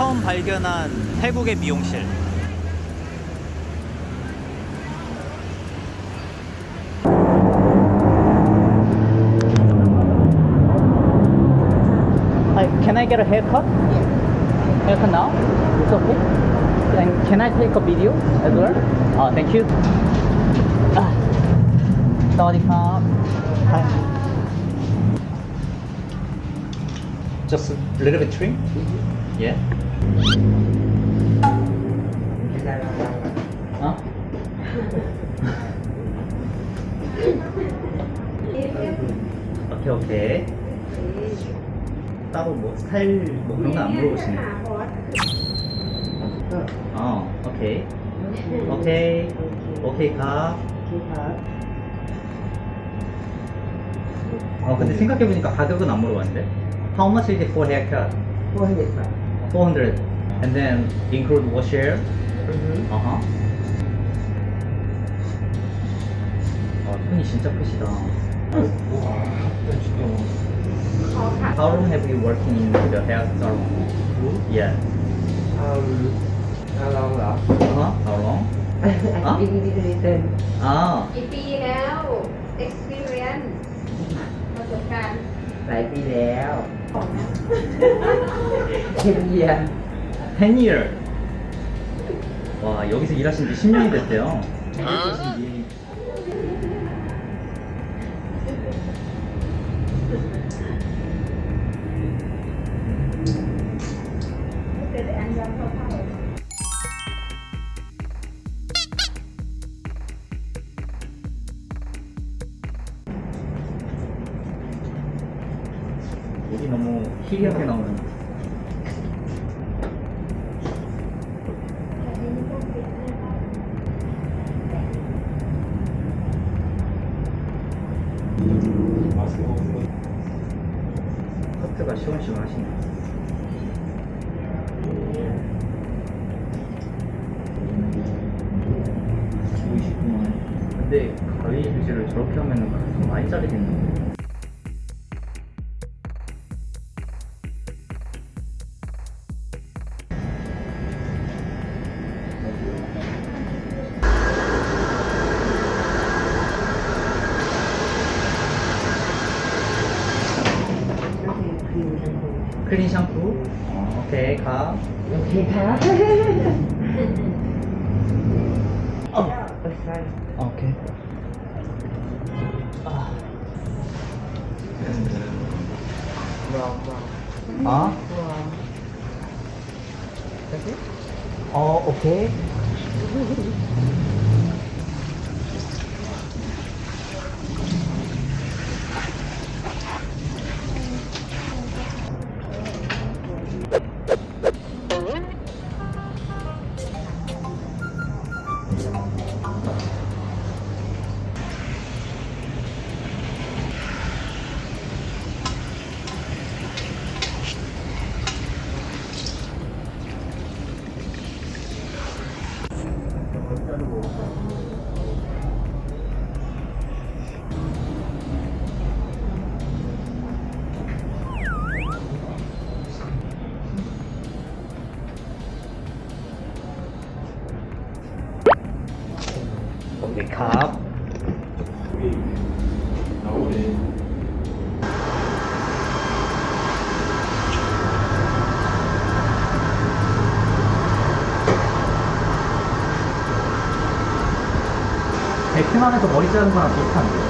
처음 발견한 태국의 미용실 Hi, Can I get a haircut? Yeah. Haircut now? It's okay? And can I take a video as well? Oh, thank you. Ah. Hi. just a little bit trim. Mm -hmm. Yeah. 어? 오케이 오케이. 따로 뭐 스타일 뭐 그런 거 안 물어보시네. 어, 오케이. 오케이. 오케이 가. 어 근데 생각해보니까 가격은 안 물어봤는데. How much is it for haircut? 400. And then include wash hair? 어허. 아, 손이 진짜 크시다. How long have you working in the hair salon? Yeah. How long hả? Uh-huh. How long? Hả? Đi đi đi đi tên อ่า กี่ปีแล้ว experience ประสบการณ์ หลายปีแล้ว 10 year 10 year 와 여기서 일하신 지 10년이 됐대요 12. 희리하게 나오는 커트가 시원시원하시네. 근데 가위 휴지를 저렇게 하면은 가슴 많이 자르겠는데. 클린 샴푸 어, 오케이, 가. 오케이, 가. 어. 오케이 아. 아? 어, 오케이. 갑. 베트남에서 머리 자른 거랑 비슷한데.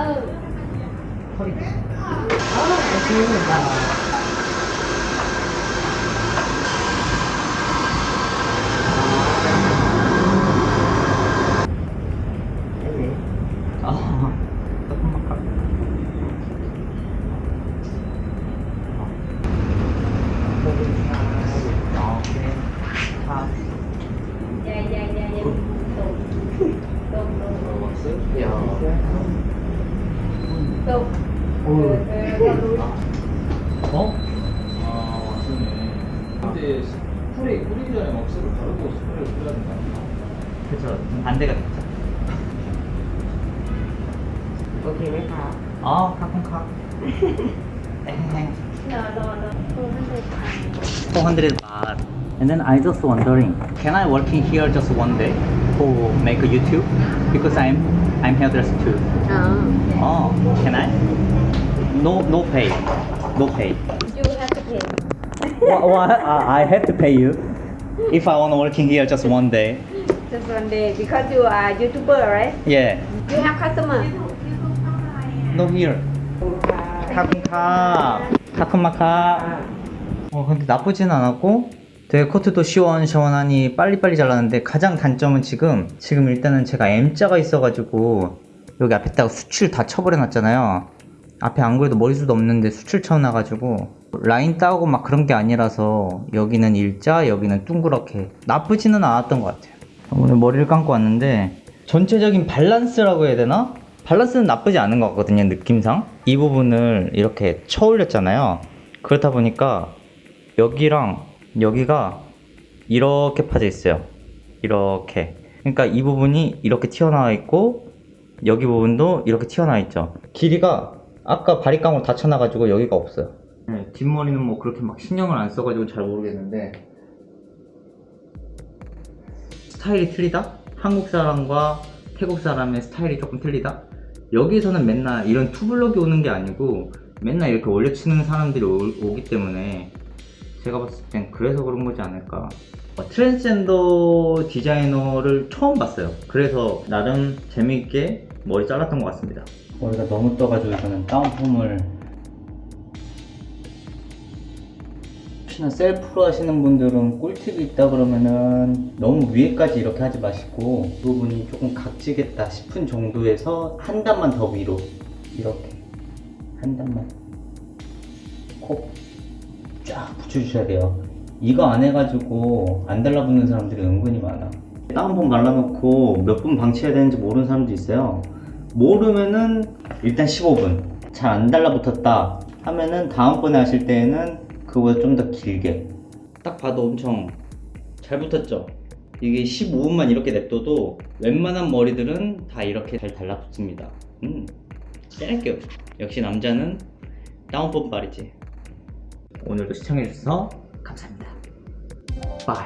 ừ thôi đi đó là chưa mình vào Yeah, yeah, yeah, yeah. Don't, don't, don't. 어? 아, 맞네. 근데 스프레이 뿌리기 전에 억수로 바르고 스프레이 뿌려야 된다. 그쵸. 반대가 됐죠. 오케이, 왜 가? 어, 가끔 가. 400 baht. And then I just wondering, can I work here just one day? To make a YouTube? Because I'm I'm hairdresser too. อ๋อ Oh, can I? No, no pay, no pay. you have to pay what, what? Uh, I have to pay you if I want working here just one day. just one day because you are YouTuber right Yeah. you have customer No here. 카쿤카. 카쿤마카. 어, 근데 나쁘진 않았고 되게 커트도 시원시원하니 빨리빨리 잘랐는데 가장 단점은 지금 지금 일단은 제가 M자가 있어가지고 여기 앞에다가 수출 다 쳐버려 놨잖아요. 앞에 안 그래도 머리숱 없는데 수출 쳐놔가지고 라인 따고 막 그런 게 아니라서 여기는 일자 여기는 둥그렇게 나쁘지는 않았던 것 같아요. 오늘 머리를 감고 왔는데 전체적인 밸런스라고 해야 되나? 밸런스는 나쁘지 않은 것 같거든요 느낌상. 이 부분을 이렇게 쳐 올렸잖아요. 그렇다 보니까 여기랑 여기가 이렇게 파져 있어요. 이렇게. 그러니까 이 부분이 이렇게 튀어나와 있고 여기 부분도 이렇게 튀어나와 있죠. 길이가 아까 바리깡으로 다 쳐놔가지고 여기가 없어요. 네, 뒷머리는 뭐 그렇게 막 신경을 안 써가지고 잘 모르겠는데. 스타일이 틀리다? 한국 사람과 태국 사람의 스타일이 조금 틀리다? 여기서는 맨날 이런 two block이 오는 게 아니고 맨날 이렇게 올려치는 사람들이 오, 기 때문에 제가 봤을 땐 그래서 그런 거지 않을까. 어, 트랜스젠더 디자이너를 처음 봤어요. 그래서 나름 재미있게 머리 잘랐던 것 같습니다. 머리가 너무 떠가지고 이거는 down perm을 혹시나 셀프로 하시는 분들은 꿀팁이 있다 그러면은 너무 위에까지 이렇게 하지 마시고 이 부분이 조금 각지겠다 싶은 정도에서 한 단만 더 위로 이렇게 한 단만 콕 쫙 붙여주셔야 돼요. 이거 안 해가지고 안 달라붙는 사람들이 은근히 많아. 다운펌 발라놓고 몇 분 방치해야 되는지 모르는 사람도 있어요. 모르면은 일단 15분. 잘 안 달라붙었다 하면은 다음번에 하실 때에는 그거보다 좀 더 길게. 딱 봐도 엄청 잘 붙었죠? 이게 15분만 이렇게 냅둬도 웬만한 머리들은 다 이렇게 잘 달라붙습니다. 음 짧게 역시 남자는 down perm 발이지 오늘도 시청해주셔서 감사합니다. bye